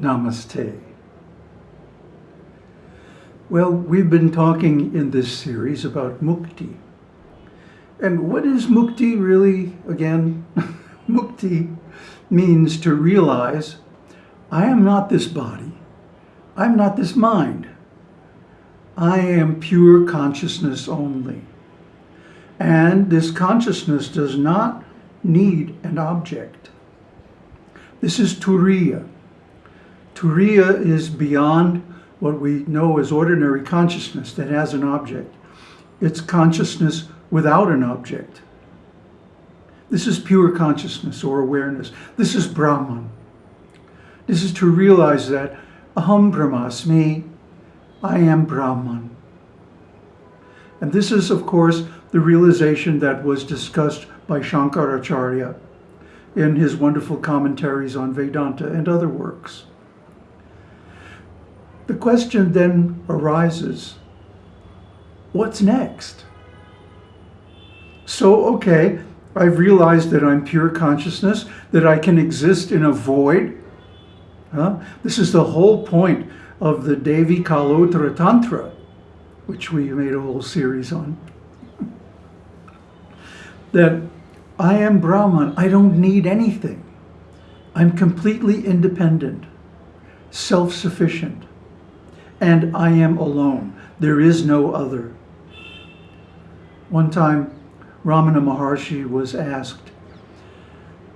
Namaste. Well, we've been talking in this series about mukti. And what is mukti really, again? mukti means to realize I am not this body. I'm not this mind. I am pure consciousness only. And this consciousness does not need an object. This is Turiya. Turiya is beyond what we know as ordinary consciousness that has an object. It's consciousness without an object. This is pure consciousness or awareness. This is Brahman. This is to realize that Aham Brahmasmi, I am Brahman. And this is, of course, the realization that was discussed by Shankaracharya in his wonderful commentaries on Vedanta and other works. The question then arises, what's next? So, okay, I've realized that I'm pure consciousness, that I can exist in a void. Huh? This is the whole point of the Devi Kalottara Tantra, which we made a whole series on. that I am Brahman. I don't need anything. I'm completely independent, self-sufficient, and I am alone. There is no other. One time, Ramana Maharshi was asked,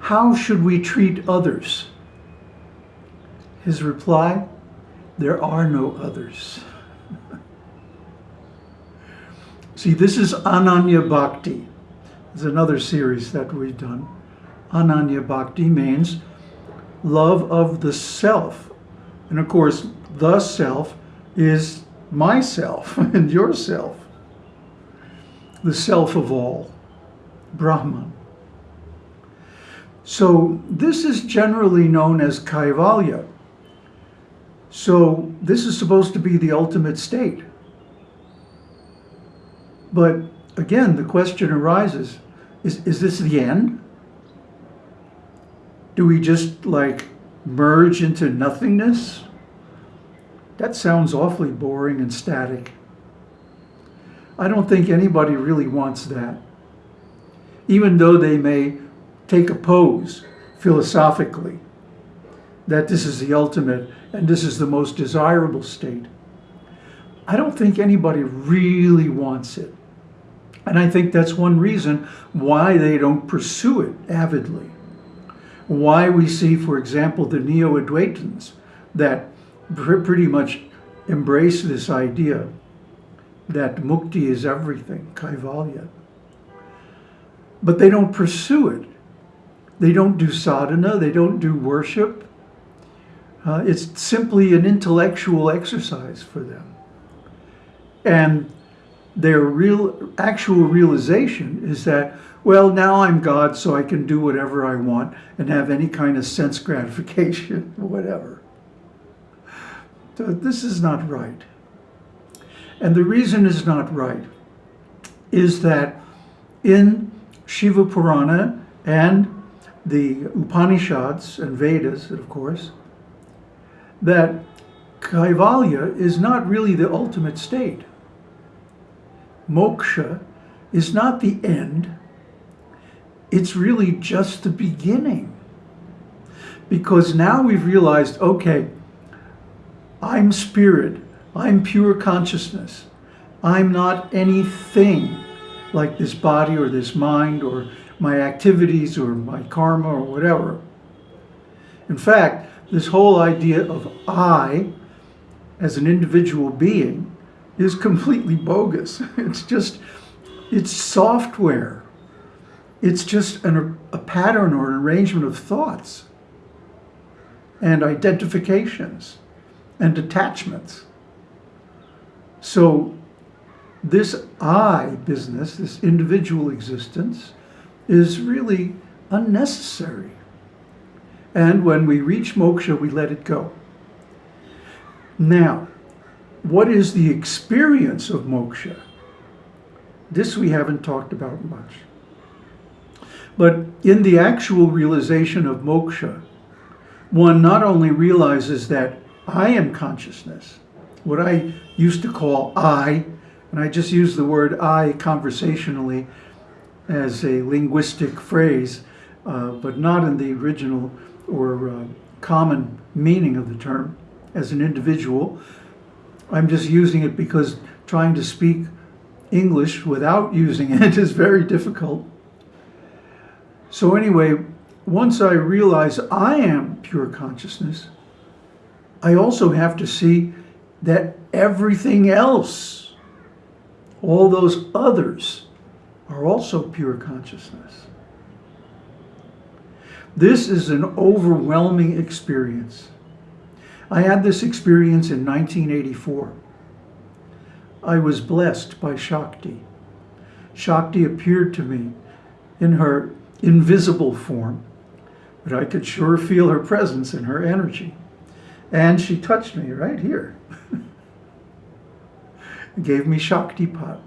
how should we treat others? His reply, there are no others. See, this is Ananya Bhakti. It's another series that we've done. Ananya Bhakti means love of the self. And of course, the self is myself and yourself. The self of all, Brahman. So this is generally known as Kaivalya. So this is supposed to be the ultimate state. But again, the question arises, is, is this the end? Do we just like merge into nothingness? That sounds awfully boring and static. I don't think anybody really wants that. Even though they may take a pose philosophically that this is the ultimate and this is the most desirable state. I don't think anybody really wants it. And I think that's one reason why they don't pursue it avidly. Why we see, for example, the Neo-Advaitins that pretty much embrace this idea that mukti is everything, kaivalya. But they don't pursue it. They don't do sadhana, they don't do worship. Uh, it's simply an intellectual exercise for them. And their real, actual realization is that, well, now I'm God, so I can do whatever I want and have any kind of sense gratification, whatever. This is not right. And the reason is not right is that in Shiva Purana and the Upanishads and Vedas, of course, that Kaivalya is not really the ultimate state moksha is not the end, it's really just the beginning. Because now we've realized, okay, I'm spirit, I'm pure consciousness, I'm not anything like this body or this mind or my activities or my karma or whatever. In fact, this whole idea of I as an individual being is completely bogus. It's just, it's software. It's just an, a pattern or an arrangement of thoughts and identifications and attachments. So this I business, this individual existence, is really unnecessary. And when we reach moksha, we let it go. Now, what is the experience of moksha? This we haven't talked about much. But in the actual realization of moksha, one not only realizes that I am consciousness, what I used to call I, and I just use the word I conversationally as a linguistic phrase, uh, but not in the original or uh, common meaning of the term as an individual. I'm just using it because trying to speak English without using it is very difficult. So anyway, once I realize I am pure consciousness, I also have to see that everything else, all those others, are also pure consciousness. This is an overwhelming experience. I had this experience in 1984. I was blessed by Shakti. Shakti appeared to me in her invisible form, but I could sure feel her presence and her energy. And she touched me right here. Gave me Shaktipat,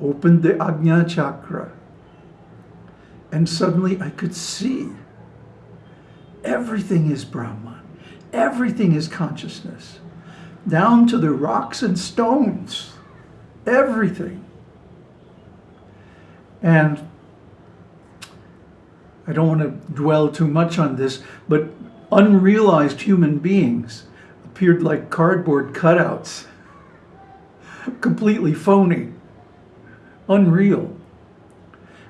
opened the Ajna chakra, and suddenly I could see everything is Brahman. Everything is consciousness, down to the rocks and stones, everything. And I don't want to dwell too much on this, but unrealized human beings appeared like cardboard cutouts, completely phony, unreal.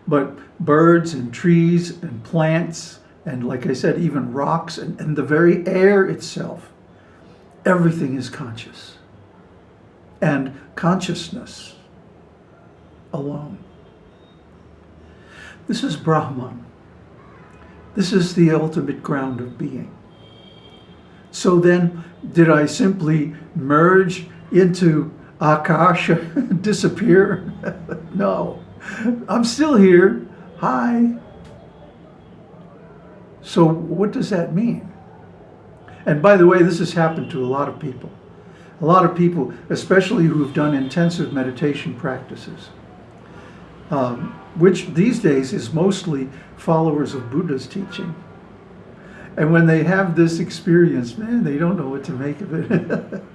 But birds and trees and plants and like I said, even rocks and, and the very air itself, everything is conscious. And consciousness alone. This is Brahman. This is the ultimate ground of being. So then, did I simply merge into Akasha, disappear? no. I'm still here. Hi. So what does that mean? And by the way, this has happened to a lot of people. A lot of people, especially who've done intensive meditation practices, um, which these days is mostly followers of Buddha's teaching. And when they have this experience, man, they don't know what to make of it.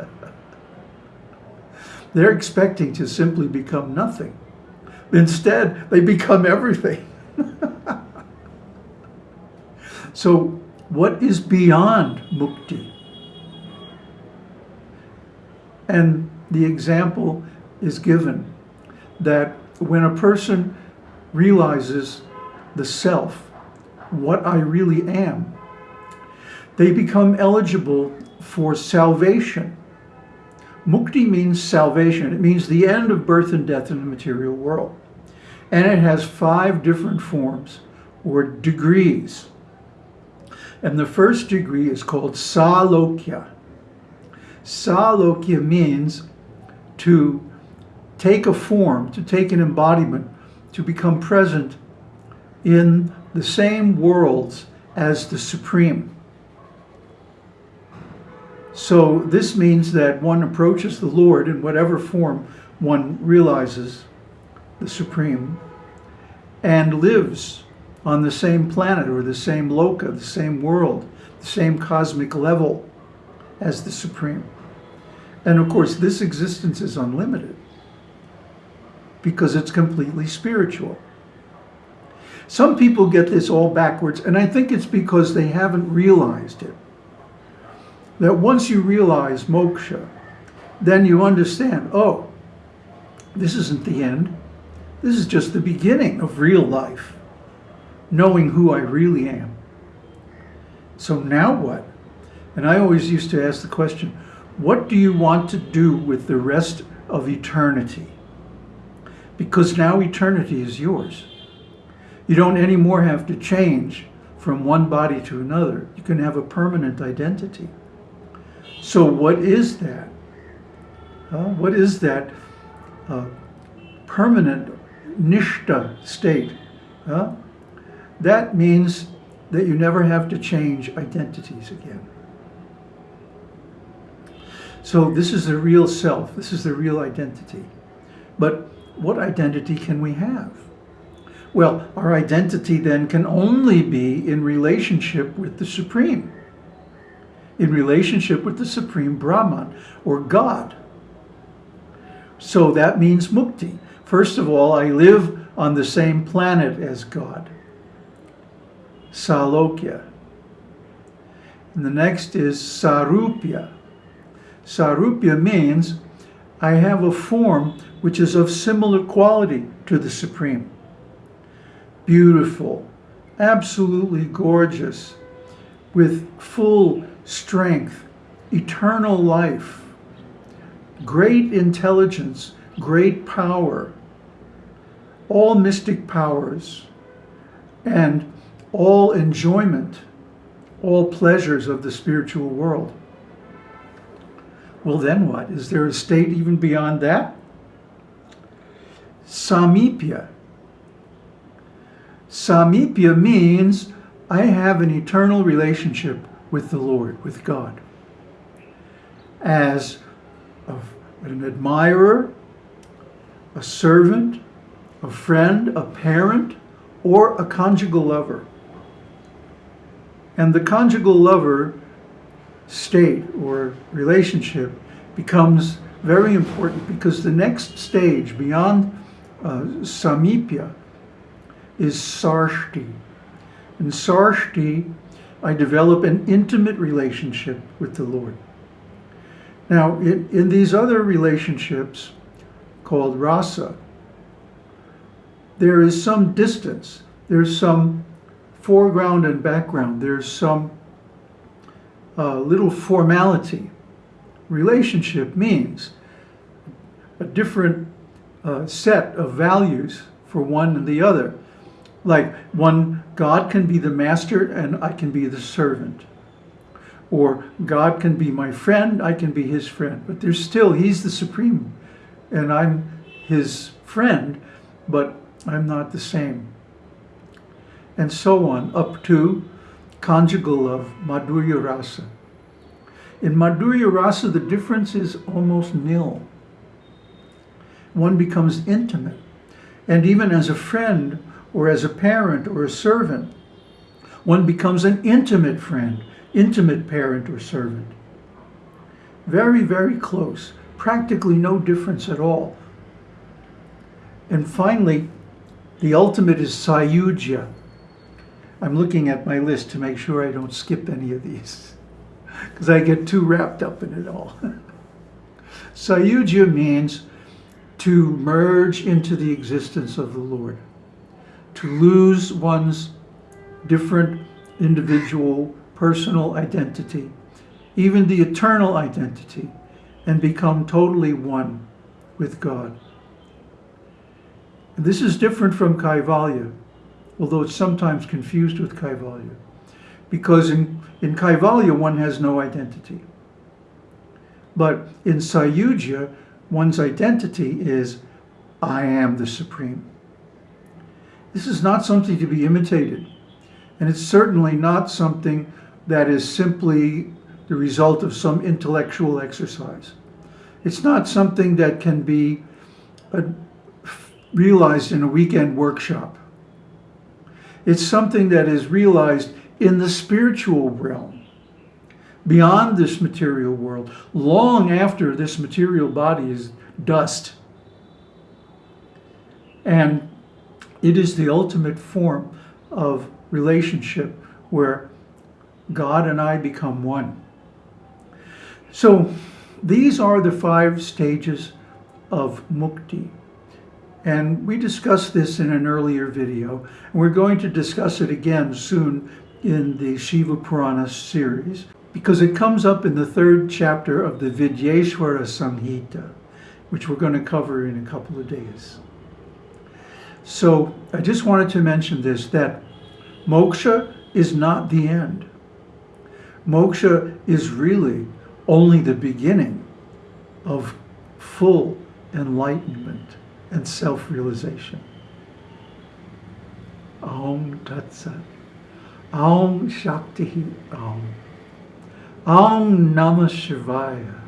They're expecting to simply become nothing. Instead, they become everything. So what is beyond mukti? And the example is given that when a person realizes the self, what I really am, they become eligible for salvation. Mukti means salvation. It means the end of birth and death in the material world. And it has five different forms or degrees. And the first degree is called Salokya. Salokya means to take a form, to take an embodiment, to become present in the same worlds as the Supreme. So this means that one approaches the Lord in whatever form one realizes the Supreme and lives on the same planet or the same loka, the same world, the same cosmic level as the Supreme. And of course, this existence is unlimited because it's completely spiritual. Some people get this all backwards, and I think it's because they haven't realized it. That once you realize moksha, then you understand, oh, this isn't the end. This is just the beginning of real life knowing who I really am. So now what? And I always used to ask the question, what do you want to do with the rest of eternity? Because now eternity is yours. You don't anymore have to change from one body to another. You can have a permanent identity. So what is that? Uh, what is that uh, permanent nishta state? Uh, that means that you never have to change identities again. So this is the real self. This is the real identity. But what identity can we have? Well, our identity then can only be in relationship with the Supreme. in relationship with the Supreme Brahman or God. So that means mukti. First of all, I live on the same planet as God. Salokya. And the next is sarupya. Sarupya means I have a form which is of similar quality to the Supreme. Beautiful, absolutely gorgeous, with full strength, eternal life, great intelligence, great power, all mystic powers, and all enjoyment, all pleasures of the spiritual world. Well, then what? Is there a state even beyond that? Samipya. Samipya means I have an eternal relationship with the Lord, with God, as an admirer, a servant, a friend, a parent, or a conjugal lover. And the conjugal lover state or relationship becomes very important because the next stage beyond uh, samipya is sarshti. In sarshti, I develop an intimate relationship with the Lord. Now, in, in these other relationships called rasa, there is some distance. There's some foreground and background. There's some uh, little formality. Relationship means a different uh, set of values for one and the other. Like one, God can be the master and I can be the servant. Or God can be my friend, I can be his friend. But there's still, he's the supreme and I'm his friend, but I'm not the same. And so on, up to conjugal love, Madhurya Rasa. In Madhurya Rasa, the difference is almost nil. One becomes intimate. And even as a friend, or as a parent, or a servant, one becomes an intimate friend, intimate parent or servant. Very, very close. Practically no difference at all. And finally, the ultimate is Sayujya. I'm looking at my list to make sure I don't skip any of these because I get too wrapped up in it all. Sayujya means to merge into the existence of the Lord, to lose one's different individual personal identity, even the eternal identity, and become totally one with God. And this is different from Kaivalya, although it's sometimes confused with Kaivalya. Because in, in Kaivalya, one has no identity. But in Sayujya, one's identity is, I am the Supreme. This is not something to be imitated. And it's certainly not something that is simply the result of some intellectual exercise. It's not something that can be uh, realized in a weekend workshop. It's something that is realized in the spiritual realm, beyond this material world, long after this material body is dust. And it is the ultimate form of relationship where God and I become one. So these are the five stages of mukti. And we discussed this in an earlier video. And we're going to discuss it again soon in the Shiva Purana series because it comes up in the third chapter of the Vidyeshwara Samhita, which we're going to cover in a couple of days. So I just wanted to mention this, that moksha is not the end. Moksha is really only the beginning of full enlightenment and self-realization. Om Tat Sat. Om Shakti Om. Om Namah Shivaya.